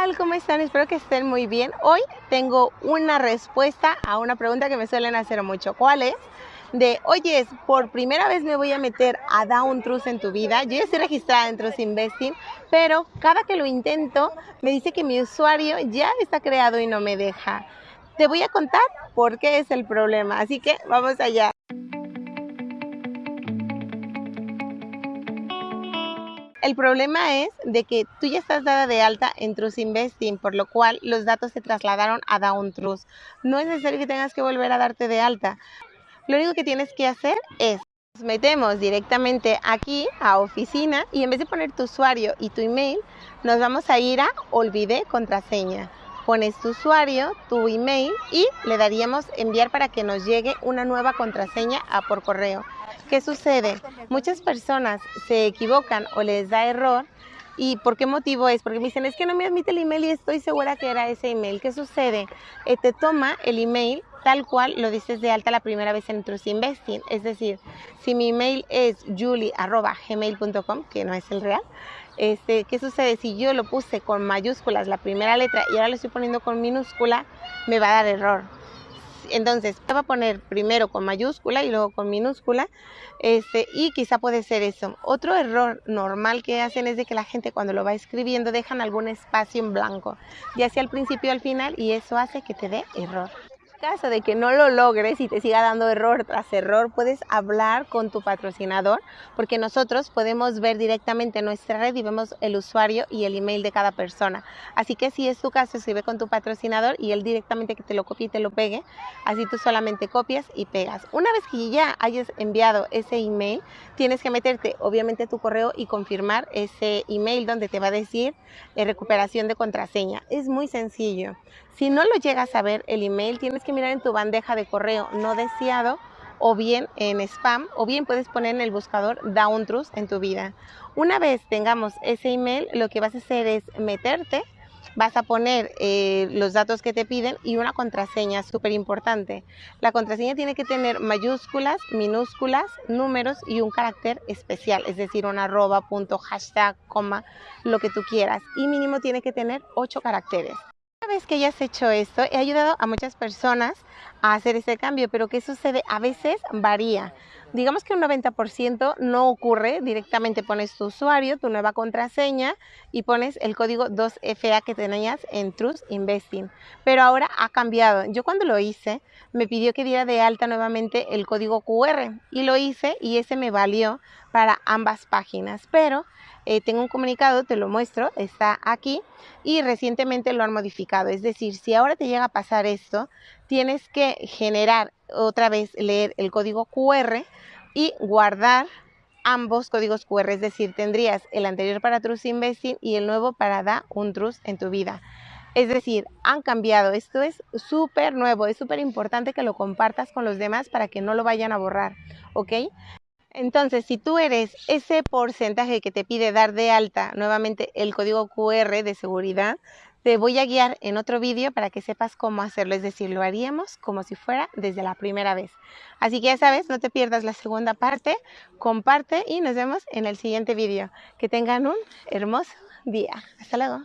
tal? ¿Cómo están? Espero que estén muy bien. Hoy tengo una respuesta a una pregunta que me suelen hacer mucho. ¿Cuál es? De, oye, por primera vez me voy a meter a Down Trust en tu vida. Yo ya estoy registrada en Trust Investing, pero cada que lo intento me dice que mi usuario ya está creado y no me deja. Te voy a contar por qué es el problema, así que vamos allá. El problema es de que tú ya estás dada de alta en Trust Investing, por lo cual los datos se trasladaron a Down Trust. No es necesario que tengas que volver a darte de alta. Lo único que tienes que hacer es nos metemos directamente aquí a oficina y en vez de poner tu usuario y tu email, nos vamos a ir a olvidé contraseña. Pones tu usuario, tu email y le daríamos enviar para que nos llegue una nueva contraseña a por correo. ¿Qué sucede? Muchas personas se equivocan o les da error. ¿Y por qué motivo es? Porque me dicen, es que no me admite el email y estoy segura que era ese email. ¿Qué sucede? Eh, te toma el email tal cual lo dices de alta la primera vez en Trust Investing. Es decir, si mi email es julie.gmail.com, que no es el real, este, ¿qué sucede? Si yo lo puse con mayúsculas la primera letra y ahora lo estoy poniendo con minúscula, me va a dar error entonces te va a poner primero con mayúscula y luego con minúscula este, y quizá puede ser eso. Otro error normal que hacen es de que la gente cuando lo va escribiendo dejan algún espacio en blanco, ya sea al principio o al final y eso hace que te dé error caso de que no lo logres y te siga dando error tras error, puedes hablar con tu patrocinador porque nosotros podemos ver directamente nuestra red y vemos el usuario y el email de cada persona. Así que si es tu caso, escribe con tu patrocinador y él directamente que te lo copie y te lo pegue. Así tú solamente copias y pegas. Una vez que ya hayas enviado ese email, tienes que meterte obviamente tu correo y confirmar ese email donde te va a decir eh, recuperación de contraseña. Es muy sencillo. Si no lo llegas a ver el email, tienes mirar en tu bandeja de correo no deseado o bien en spam o bien puedes poner en el buscador Down Trust en tu vida. Una vez tengamos ese email, lo que vas a hacer es meterte, vas a poner eh, los datos que te piden y una contraseña súper importante. La contraseña tiene que tener mayúsculas, minúsculas, números y un carácter especial, es decir, un arroba, punto, hashtag, coma, lo que tú quieras. Y mínimo tiene que tener ocho caracteres vez que hayas hecho esto, he ayudado a muchas personas a hacer ese cambio, pero ¿qué sucede? A veces varía. Digamos que un 90% no ocurre, directamente pones tu usuario, tu nueva contraseña y pones el código 2FA que tenías en Trust Investing. Pero ahora ha cambiado. Yo cuando lo hice, me pidió que diera de alta nuevamente el código QR y lo hice y ese me valió para ambas páginas. Pero eh, tengo un comunicado, te lo muestro, está aquí y recientemente lo han modificado. Es decir, si ahora te llega a pasar esto, tienes que generar otra vez, leer el código QR y guardar ambos códigos QR, es decir, tendrías el anterior para Trust Investing y el nuevo para Da un Trust en tu vida. Es decir, han cambiado. Esto es súper nuevo, es súper importante que lo compartas con los demás para que no lo vayan a borrar, ¿ok? Entonces, si tú eres ese porcentaje que te pide dar de alta nuevamente el código QR de seguridad, te voy a guiar en otro vídeo para que sepas cómo hacerlo, es decir, lo haríamos como si fuera desde la primera vez. Así que ya sabes, no te pierdas la segunda parte, comparte y nos vemos en el siguiente vídeo. Que tengan un hermoso día. Hasta luego.